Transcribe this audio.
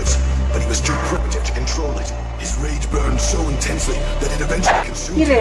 foolish, but he was too primitive to control it. His rage burned so intensely that it eventually consumed him.